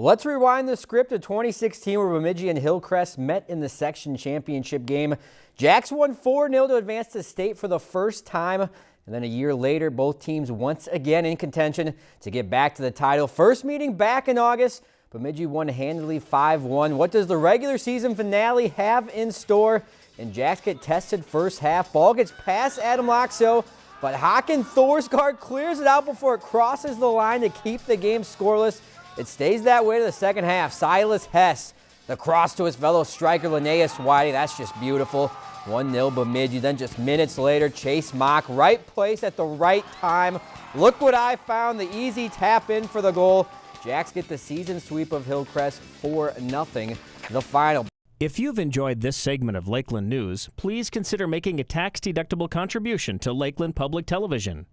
Let's rewind the script of 2016 where Bemidji and Hillcrest met in the section championship game. Jacks won 4-0 to advance to state for the first time. And then a year later, both teams once again in contention to get back to the title. First meeting back in August, Bemidji won handily 5-1. What does the regular season finale have in store? And Jacks get tested first half. Ball gets past Adam Loxo, but Haken Thorsgaard clears it out before it crosses the line to keep the game scoreless. It stays that way to the second half. Silas Hess, the cross to his fellow striker Linnaeus Whitey. That's just beautiful. 1-0 Bemidji. Then just minutes later, Chase Mock, right place at the right time. Look what I found, the easy tap in for the goal. Jacks get the season sweep of Hillcrest 4-0, the final. If you've enjoyed this segment of Lakeland News, please consider making a tax-deductible contribution to Lakeland Public Television.